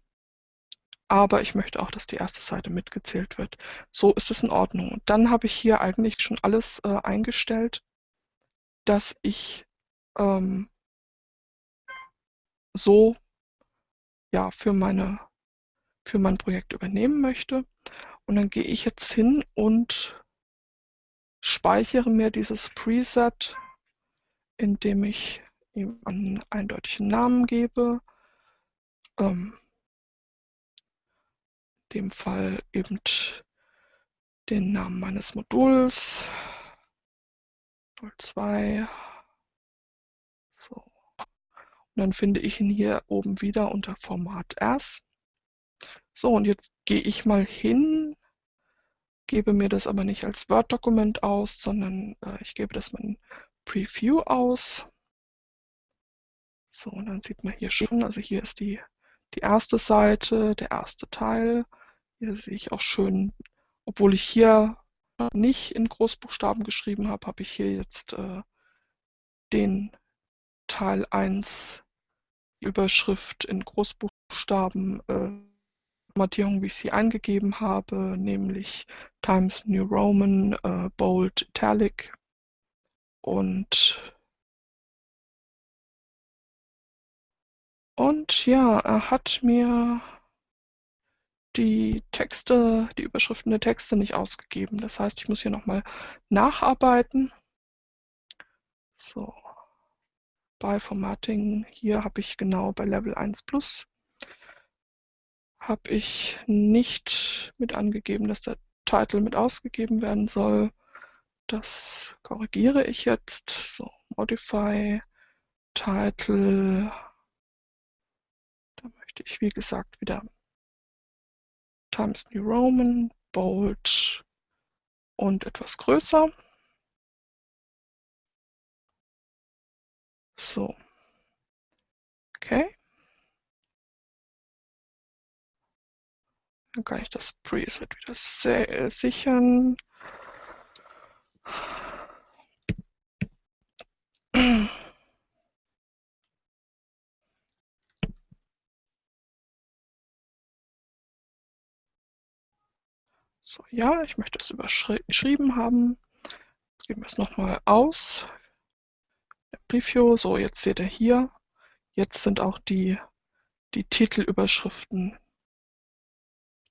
Aber ich möchte auch, dass die erste Seite mitgezählt wird. So ist es in Ordnung. Und dann habe ich hier eigentlich schon alles äh, eingestellt, dass ich ähm, so ja, für, meine, für mein Projekt übernehmen möchte. Und dann gehe ich jetzt hin und speichere mir dieses Preset, indem ich ihm einen eindeutigen Namen gebe. Ähm, in dem Fall eben den Namen meines Moduls. 02. So. Und dann finde ich ihn hier oben wieder unter Format S. So, und jetzt gehe ich mal hin gebe mir das aber nicht als Word-Dokument aus, sondern äh, ich gebe das mal in Preview aus. So, und dann sieht man hier schon, also hier ist die, die erste Seite, der erste Teil. Hier sehe ich auch schön, obwohl ich hier nicht in Großbuchstaben geschrieben habe, habe ich hier jetzt äh, den Teil 1 Überschrift in Großbuchstaben äh, Formatierung, wie ich sie eingegeben habe, nämlich Times New Roman, äh, Bold, Italic und Und ja, er hat mir die Texte, die Überschriften der Texte nicht ausgegeben. Das heißt, ich muss hier nochmal nacharbeiten. So, bei Formatting, hier habe ich genau bei Level 1 Plus, habe ich nicht mit angegeben, dass der Titel mit ausgegeben werden soll. Das korrigiere ich jetzt. So, Modify, Title. Da möchte ich, wie gesagt, wieder Times New Roman, Bold und etwas größer. So. Okay. Dann kann ich das Preset wieder sichern. So, ja, ich möchte es überschrieben haben. Jetzt geben wir es nochmal aus. Preview, so jetzt seht ihr hier, jetzt sind auch die, die Titelüberschriften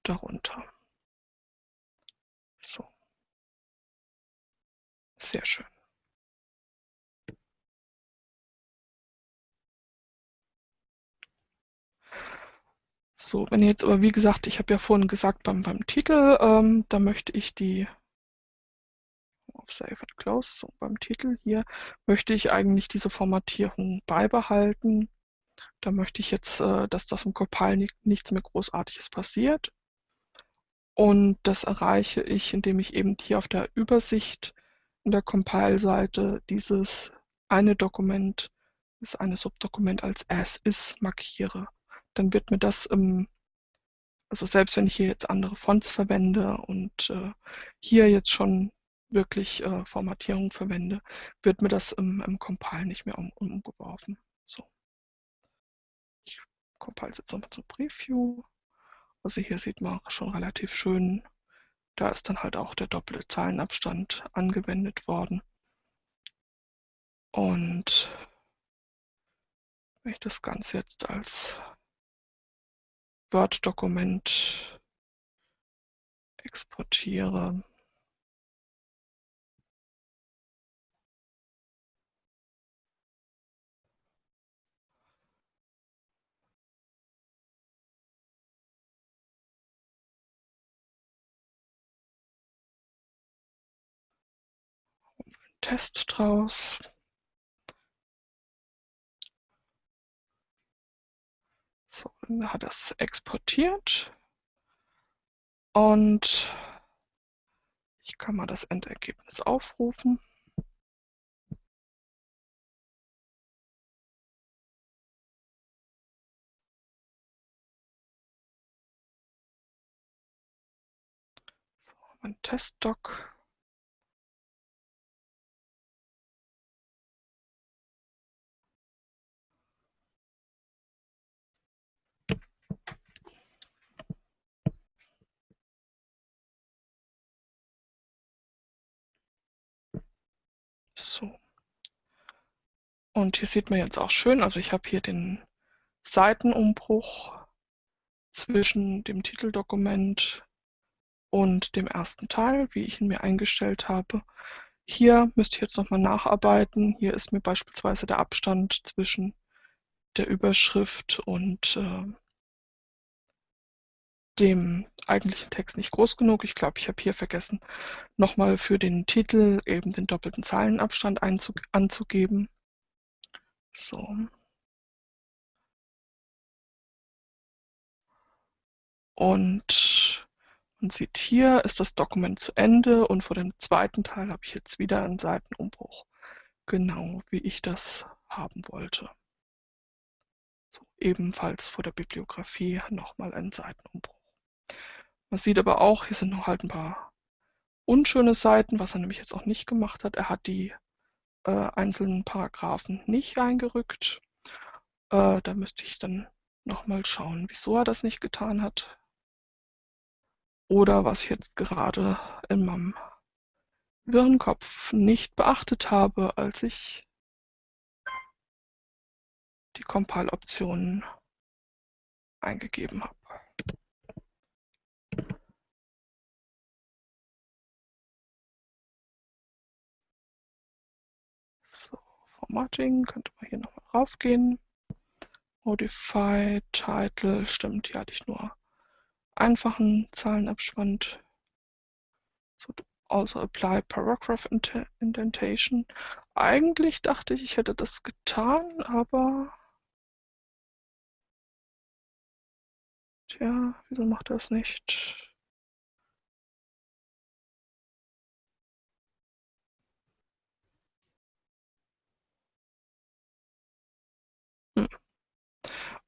darunter. So. Sehr schön. So, wenn jetzt aber, wie gesagt, ich habe ja vorhin gesagt, beim, beim Titel, ähm, da möchte ich die auf Save and Close, so beim Titel hier, möchte ich eigentlich diese Formatierung beibehalten. Da möchte ich jetzt, äh, dass das im Compile nicht, nichts mehr Großartiges passiert. Und das erreiche ich, indem ich eben hier auf der Übersicht in der Compile-Seite dieses eine Dokument, das eine Subdokument als As-Is markiere dann wird mir das, ähm, also selbst wenn ich hier jetzt andere Fonts verwende und äh, hier jetzt schon wirklich äh, Formatierung verwende, wird mir das im, im Compile nicht mehr um, umgeworfen. So. Ich compile jetzt nochmal zum Preview. Also hier sieht man schon relativ schön, da ist dann halt auch der doppelte Zeilenabstand angewendet worden. Und wenn ich das Ganze jetzt als Word-Dokument exportiere. Test draus. So, hat es exportiert und ich kann mal das Endergebnis aufrufen. So, mein Testdoc. So. Und hier sieht man jetzt auch schön, also ich habe hier den Seitenumbruch zwischen dem Titeldokument und dem ersten Teil, wie ich ihn mir eingestellt habe. Hier müsste ich jetzt nochmal nacharbeiten. Hier ist mir beispielsweise der Abstand zwischen der Überschrift und äh, dem eigentlichen Text nicht groß genug. Ich glaube, ich habe hier vergessen, nochmal für den Titel eben den doppelten Zeilenabstand anzugeben. So. Und man sieht hier ist das Dokument zu Ende und vor dem zweiten Teil habe ich jetzt wieder einen Seitenumbruch. Genau wie ich das haben wollte. So, ebenfalls vor der Bibliografie nochmal einen Seitenumbruch. Man sieht aber auch, hier sind noch halt ein paar unschöne Seiten, was er nämlich jetzt auch nicht gemacht hat. Er hat die äh, einzelnen Paragraphen nicht eingerückt. Äh, da müsste ich dann nochmal schauen, wieso er das nicht getan hat. Oder was ich jetzt gerade in meinem Wirrenkopf nicht beachtet habe, als ich die Compile-Optionen eingegeben habe. Formatting, könnte man hier nochmal raufgehen. Modify, Title, stimmt, hier hatte ich nur einfachen Zahlenabspann. So, also apply paragraph indentation. Eigentlich dachte ich, ich hätte das getan, aber tja, wieso macht er es nicht?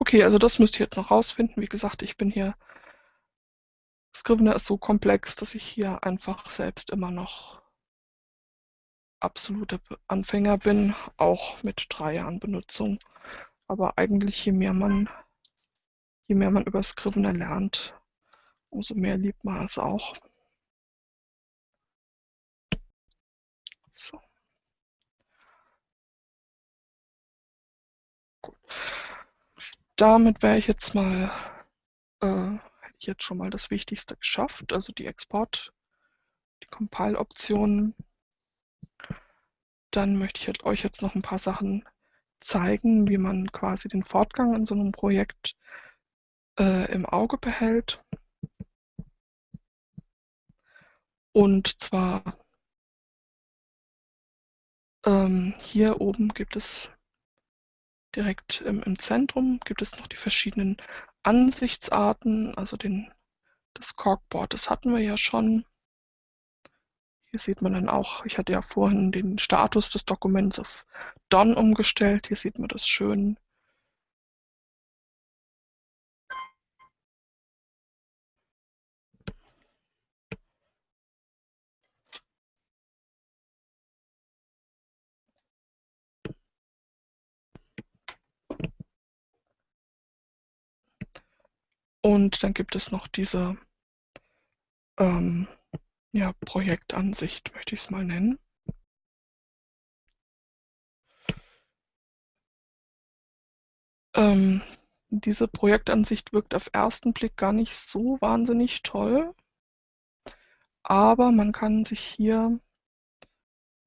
Okay, also das müsst ihr jetzt noch rausfinden. Wie gesagt, ich bin hier Scrivener ist so komplex, dass ich hier einfach selbst immer noch absoluter Anfänger bin, auch mit drei Jahren Benutzung. Aber eigentlich, je mehr man, je mehr man über Scrivener lernt, umso mehr liebt man es auch. So. Gut. Damit wäre ich jetzt mal äh, ich jetzt schon mal das Wichtigste geschafft, also die Export, die Compile-Optionen. Dann möchte ich halt euch jetzt noch ein paar Sachen zeigen, wie man quasi den Fortgang in so einem Projekt äh, im Auge behält. Und zwar ähm, hier oben gibt es direkt im, im Zentrum gibt es noch die verschiedenen Ansichtsarten, also den, das Corkboard, das hatten wir ja schon. Hier sieht man dann auch, ich hatte ja vorhin den Status des Dokuments auf Done umgestellt. Hier sieht man das schön. Und dann gibt es noch diese ähm, ja, Projektansicht, möchte ich es mal nennen. Ähm, diese Projektansicht wirkt auf ersten Blick gar nicht so wahnsinnig toll, aber man kann sich hier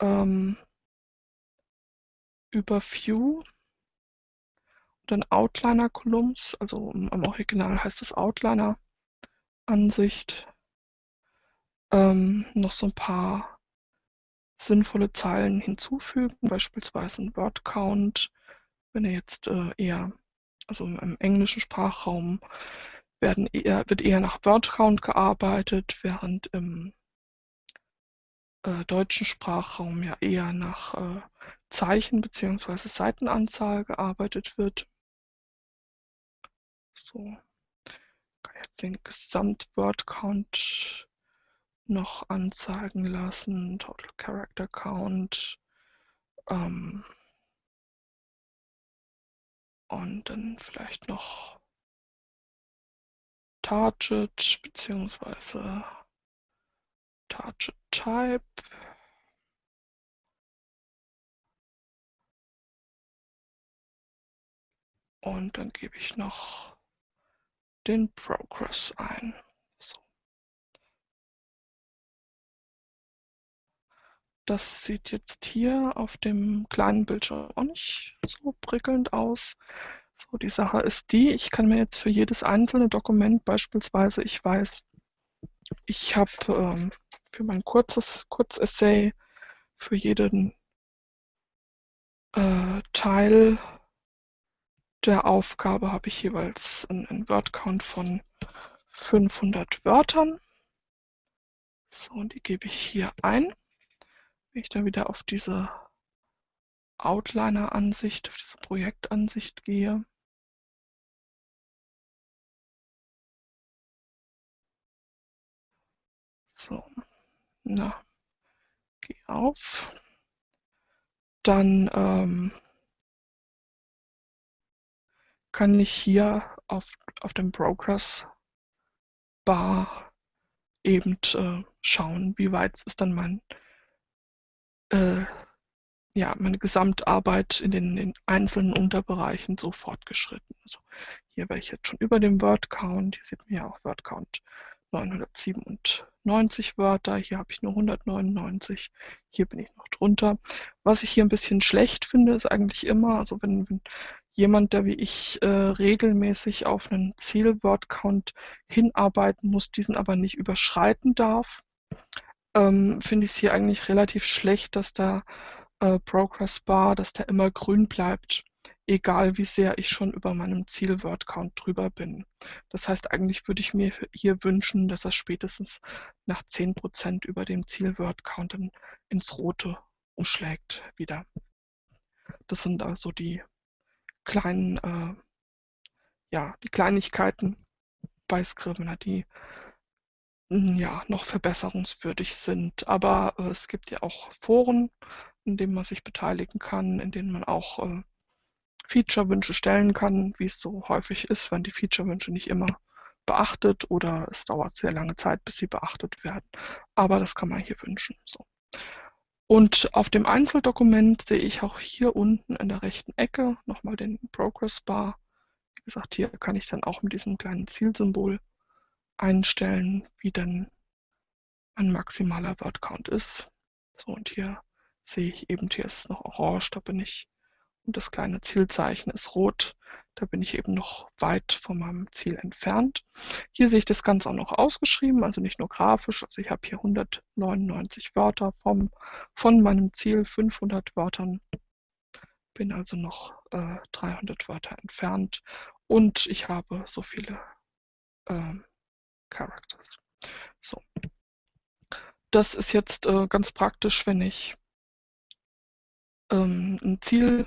ähm, über View dann Outliner Columns, also im Original heißt es Outliner Ansicht, ähm, noch so ein paar sinnvolle Zeilen hinzufügen, beispielsweise ein Word Count, wenn ihr jetzt äh, eher, also im englischen Sprachraum werden eher, wird eher nach Word Count gearbeitet, während im äh, deutschen Sprachraum ja eher nach äh, Zeichen bzw. Seitenanzahl gearbeitet wird. So, kann jetzt den Gesamt-Word Count noch anzeigen lassen, Total Character Count. Ähm, und dann vielleicht noch Target bzw. Target Type. Und dann gebe ich noch den Progress ein. So. Das sieht jetzt hier auf dem kleinen Bildschirm auch nicht so prickelnd aus. So, die Sache ist die, ich kann mir jetzt für jedes einzelne Dokument beispielsweise, ich weiß, ich habe ähm, für mein kurzes Kurzessay für jeden äh, Teil der Aufgabe habe ich jeweils einen Word-Count von 500 Wörtern. So, und die gebe ich hier ein. Wenn ich dann wieder auf diese Outliner-Ansicht, auf diese Projektansicht gehe, so, na, geh auf. Dann ähm, kann ich hier auf, auf dem Progress Bar eben äh, schauen, wie weit ist dann mein äh, ja, meine Gesamtarbeit in den, in einzelnen Unterbereichen so fortgeschritten. Also hier wäre ich jetzt schon über dem Word Count. Hier sieht man ja auch Word Count 997 Wörter. Hier habe ich nur 199. Hier bin ich noch drunter. Was ich hier ein bisschen schlecht finde, ist eigentlich immer, also wenn, wenn jemand, der wie ich äh, regelmäßig auf einen Ziel-Word-Count hinarbeiten muss, diesen aber nicht überschreiten darf, ähm, finde ich es hier eigentlich relativ schlecht, dass der äh, Progress Bar, dass der immer grün bleibt, egal wie sehr ich schon über meinem Ziel-Word-Count drüber bin. Das heißt, eigentlich würde ich mir hier wünschen, dass er spätestens nach 10% über dem Ziel-Word-Count ins Rote umschlägt wieder. Das sind also die kleinen, äh, ja, die Kleinigkeiten bei Scrivener, die hm, ja, noch verbesserungswürdig sind. Aber äh, es gibt ja auch Foren, in denen man sich beteiligen kann, in denen man auch äh, Feature-Wünsche stellen kann, wie es so häufig ist, wenn die Feature-Wünsche nicht immer beachtet oder es dauert sehr lange Zeit, bis sie beachtet werden. Aber das kann man hier wünschen. So. Und auf dem Einzeldokument sehe ich auch hier unten in der rechten Ecke nochmal den Progress Bar. Wie gesagt, hier kann ich dann auch mit diesem kleinen Zielsymbol einstellen, wie denn ein maximaler Word Count ist. So, und hier sehe ich eben, hier ist es noch orange, da bin ich, und das kleine Zielzeichen ist rot, da bin ich eben noch weit von meinem Ziel entfernt. Hier sehe ich das Ganze auch noch ausgeschrieben, also nicht nur grafisch. Also ich habe hier 199 Wörter vom, von meinem Ziel, 500 Wörtern. Bin also noch äh, 300 Wörter entfernt und ich habe so viele äh, Characters. So. Das ist jetzt äh, ganz praktisch, wenn ich ähm, ein Ziel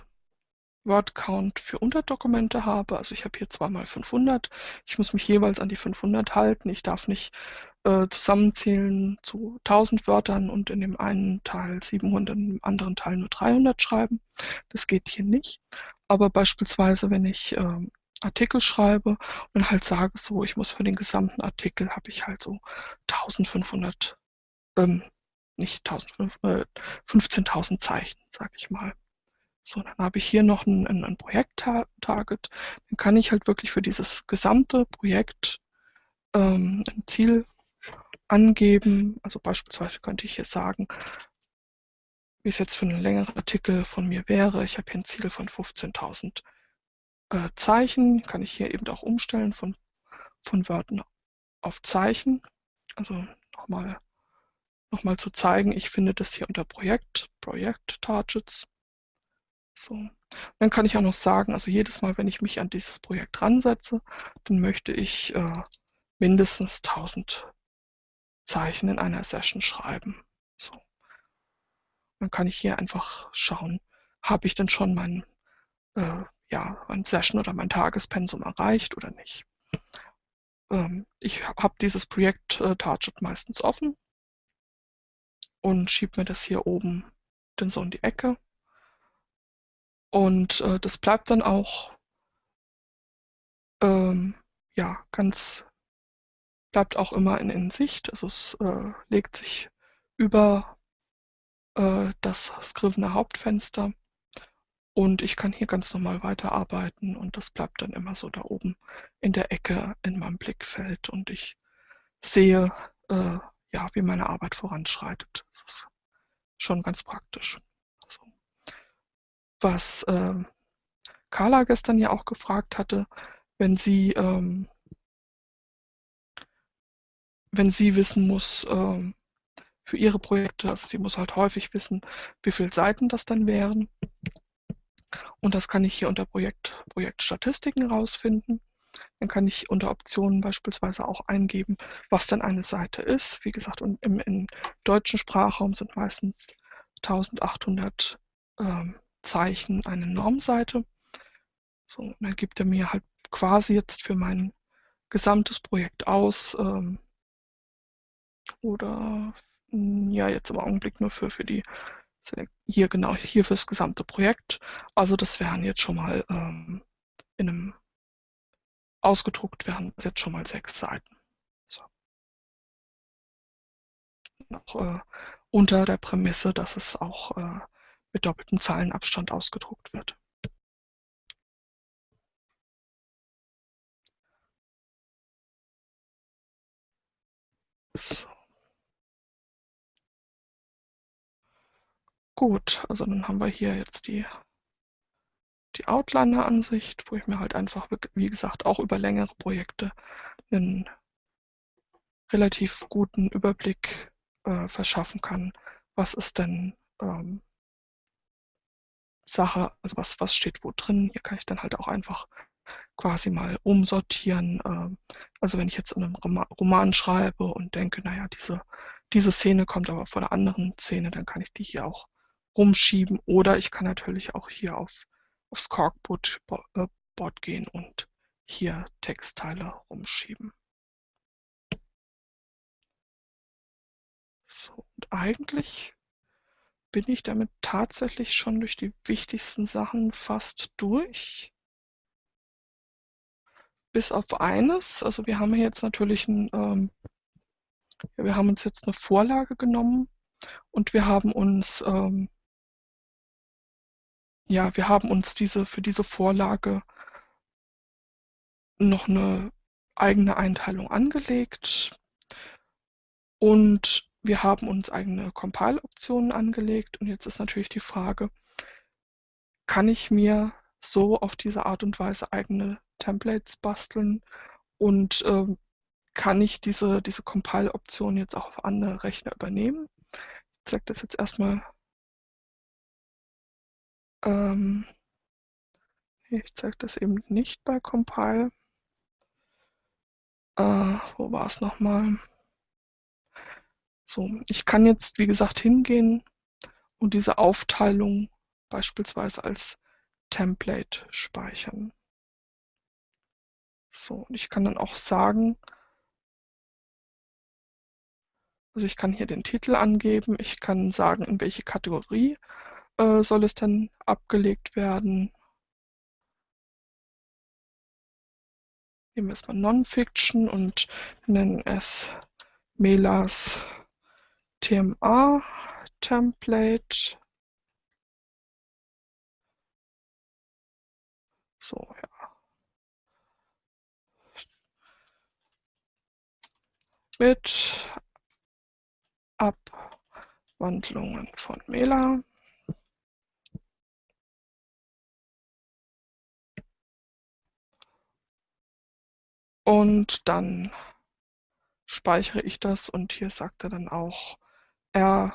Word-Count für Unterdokumente habe. Also ich habe hier zweimal 500. Ich muss mich jeweils an die 500 halten. Ich darf nicht äh, zusammenzählen zu 1000 Wörtern und in dem einen Teil 700, im anderen Teil nur 300 schreiben. Das geht hier nicht. Aber beispielsweise, wenn ich äh, Artikel schreibe und halt sage so, ich muss für den gesamten Artikel habe ich halt so 1500, ähm, nicht 1500, äh, 15.000 Zeichen, sage ich mal. So, dann habe ich hier noch ein, ein, Projekt-Target. Dann kann ich halt wirklich für dieses gesamte Projekt ähm, ein Ziel angeben. Also beispielsweise könnte ich hier sagen, wie es jetzt für einen längeren Artikel von mir wäre. Ich habe hier ein Ziel von 15.000 äh, Zeichen. Kann ich hier eben auch umstellen von, von Wörtern auf Zeichen. Also nochmal noch mal zu zeigen, ich finde das hier unter Projekt, Projekt Targets. So. Dann kann ich auch noch sagen, also jedes Mal, wenn ich mich an dieses Projekt ransetze, dann möchte ich äh, mindestens 1000 Zeichen in einer Session schreiben. So. Dann kann ich hier einfach schauen, habe ich denn schon mein, äh, ja, mein Session oder mein Tagespensum erreicht oder nicht. Ähm, ich habe dieses Projekt äh, Target meistens offen und schiebe mir das hier oben dann so in die Ecke und äh, das bleibt dann auch ähm, ja ganz bleibt auch immer in, in Sicht. Also es äh, legt sich über äh, das Scrivener Hauptfenster und ich kann hier ganz normal weiterarbeiten und das bleibt dann immer so da oben in der Ecke in meinem Blickfeld und ich sehe, äh, ja, wie meine Arbeit voranschreitet. Das ist schon ganz praktisch was ähm, Carla gestern ja auch gefragt hatte, wenn sie, ähm, wenn sie wissen muss ähm, für ihre Projekte, also sie muss halt häufig wissen, wie viele Seiten das dann wären. Und das kann ich hier unter Projekt, Projektstatistiken rausfinden. Dann kann ich unter Optionen beispielsweise auch eingeben, was dann eine Seite ist. Wie gesagt, im, im deutschen Sprachraum sind meistens 1800 ähm, Zeichen eine Normseite. So, und dann gibt er mir halt quasi jetzt für mein gesamtes Projekt aus. Ähm, oder hm, ja, jetzt im Augenblick nur für, für die, hier genau, hier fürs gesamte Projekt. Also das wären jetzt schon mal ähm, in einem ausgedruckt wären jetzt schon mal sechs Seiten. So. Noch äh, unter der Prämisse, dass es auch äh, mit doppeltem Zeilenabstand ausgedruckt wird. So. Gut, also dann haben wir hier jetzt die, die Outliner-Ansicht, wo ich mir halt einfach, wie gesagt, auch über längere Projekte einen relativ guten Überblick äh, verschaffen kann, was ist denn ähm, Sache, also was, was steht wo drin. Hier kann ich dann halt auch einfach quasi mal umsortieren. Ähm, also wenn ich jetzt in einem Roman schreibe und denke, naja, diese, diese Szene kommt aber von einer anderen Szene, dann kann ich die hier auch rumschieben. Oder ich kann natürlich auch hier auf, aufs Corkboard äh, gehen und hier Textteile rumschieben. So, und eigentlich bin ich damit tatsächlich schon durch die wichtigsten Sachen fast durch. Bis auf eines, also wir haben jetzt natürlich ein, ähm, ja, wir haben uns jetzt eine Vorlage genommen und wir haben uns ähm, ja, wir haben uns diese für diese Vorlage noch eine eigene Einteilung angelegt und wir haben uns eigene Compile-Optionen angelegt und jetzt ist natürlich die Frage, kann ich mir so auf diese Art und Weise eigene Templates basteln und ähm, kann ich diese, diese Compile-Option jetzt auch auf andere Rechner übernehmen? Ich zeige das jetzt erstmal. Ähm, ich zeige das eben nicht bei Compile. Äh, wo war es nochmal? So, ich kann jetzt, wie gesagt, hingehen und diese Aufteilung beispielsweise als Template speichern. So, und ich kann dann auch sagen, also ich kann hier den Titel angeben, ich kann sagen, in welche Kategorie äh, soll es denn abgelegt werden. Nehmen wir es mal Non-Fiction und nennen es Melas TMA Template. So, ja. Mit Abwandlungen von Mela. Und dann speichere ich das und hier sagt er dann auch, er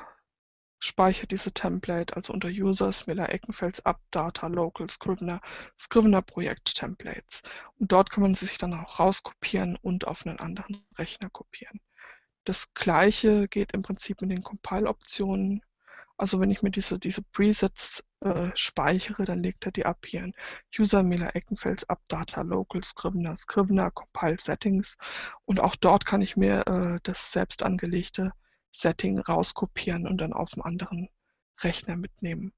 speichert diese Template, also unter Users, Miller Eckenfels, Up, Data, Local, Scrivener, Scrivener Projekt Templates. Und dort kann man sie sich dann auch rauskopieren und auf einen anderen Rechner kopieren. Das gleiche geht im Prinzip mit den Compile-Optionen. Also wenn ich mir diese, diese Presets äh, speichere, dann legt er die ab hier in User Miller Eckenfels Up Data Local Scrivener Scrivener Compile Settings und auch dort kann ich mir äh, das selbst angelegte Setting rauskopieren und dann auf einem anderen Rechner mitnehmen.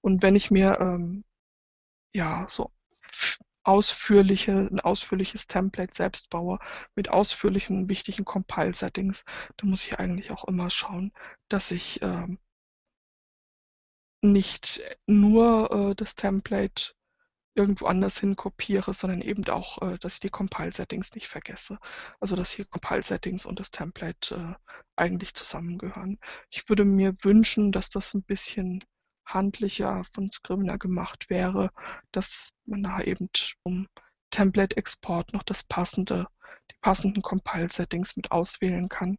Und wenn ich mir ähm, ja so ausführliche, ein ausführliches Template selbst baue mit ausführlichen wichtigen Compile-Settings, dann muss ich eigentlich auch immer schauen, dass ich ähm, nicht nur äh, das Template irgendwo anders hin kopiere, sondern eben auch, äh, dass ich die Compile-Settings nicht vergesse. Also dass hier Compile-Settings und das Template äh, eigentlich zusammengehören. Ich würde mir wünschen, dass das ein bisschen handlicher von Scrivener gemacht wäre, dass man da eben um Template-Export noch das passende, die passenden Compile-Settings mit auswählen kann.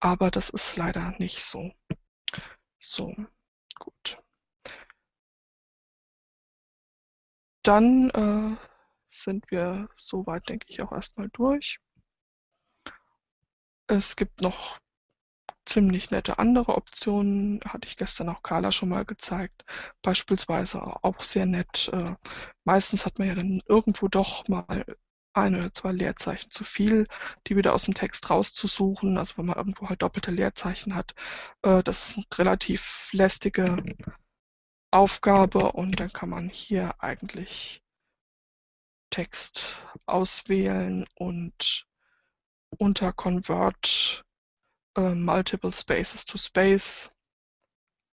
Aber das ist leider nicht so. So, gut. Dann äh, sind wir soweit, denke ich, auch erstmal durch. Es gibt noch ziemlich nette andere Optionen, hatte ich gestern auch Carla schon mal gezeigt. Beispielsweise auch sehr nett. Äh, meistens hat man ja dann irgendwo doch mal ein oder zwei Leerzeichen zu viel, die wieder aus dem Text rauszusuchen. Also wenn man irgendwo halt doppelte Leerzeichen hat. Äh, das ist eine relativ lästige Aufgabe und dann kann man hier eigentlich Text auswählen und unter Convert äh, Multiple Spaces to Space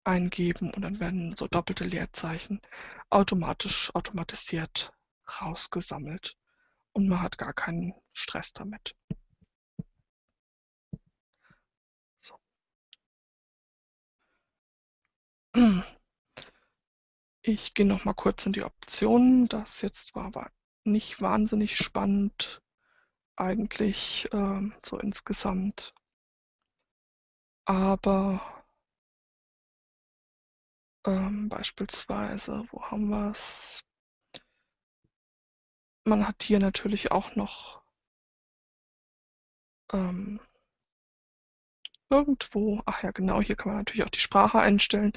eingeben und dann werden so doppelte Leerzeichen automatisch automatisiert rausgesammelt und man hat gar keinen Stress damit. So. Ich gehe noch mal kurz in die Optionen. Das jetzt war aber nicht wahnsinnig spannend eigentlich ähm, so insgesamt. Aber ähm, beispielsweise, wo haben wir es? Man hat hier natürlich auch noch ähm, irgendwo, ach ja genau, hier kann man natürlich auch die Sprache einstellen.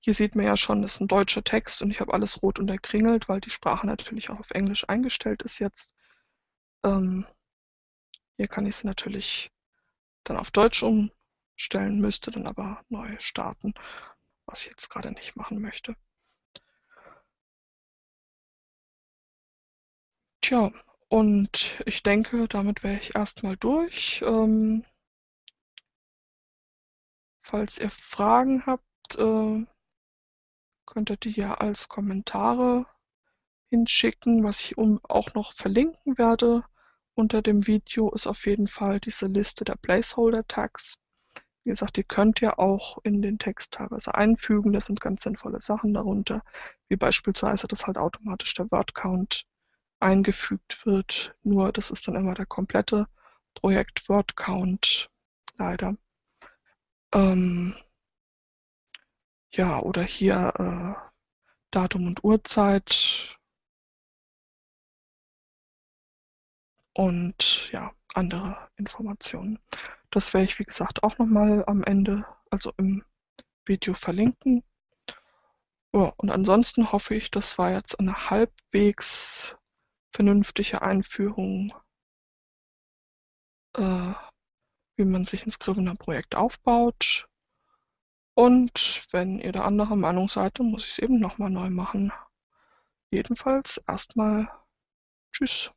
Hier sieht man ja schon, das ist ein deutscher Text und ich habe alles rot unterkringelt, weil die Sprache natürlich auch auf Englisch eingestellt ist jetzt. Ähm, hier kann ich es natürlich dann auf Deutsch umstellen, müsste dann aber neu starten, was ich jetzt gerade nicht machen möchte. Tja, und ich denke, damit wäre ich erstmal durch. Ähm, falls ihr Fragen habt, äh, könnt ihr die ja als Kommentare hinschicken. Was ich auch noch verlinken werde unter dem Video ist auf jeden Fall diese Liste der Placeholder-Tags. Wie gesagt, ihr könnt ja auch in den Text teilweise einfügen. Das sind ganz sinnvolle Sachen darunter, wie beispielsweise, dass halt automatisch der Word-Count eingefügt wird. Nur das ist dann immer der komplette Projekt Word Count, leider. Ähm, ja, oder hier äh, Datum und Uhrzeit und ja, andere Informationen. Das werde ich, wie gesagt, auch nochmal am Ende, also im Video verlinken. Ja, und ansonsten hoffe ich, das war jetzt eine halbwegs vernünftige Einführung, äh, wie man sich ein Scrivener-Projekt aufbaut. Und wenn ihr da anderer Meinung seid, dann muss ich es eben nochmal neu machen. Jedenfalls erstmal Tschüss.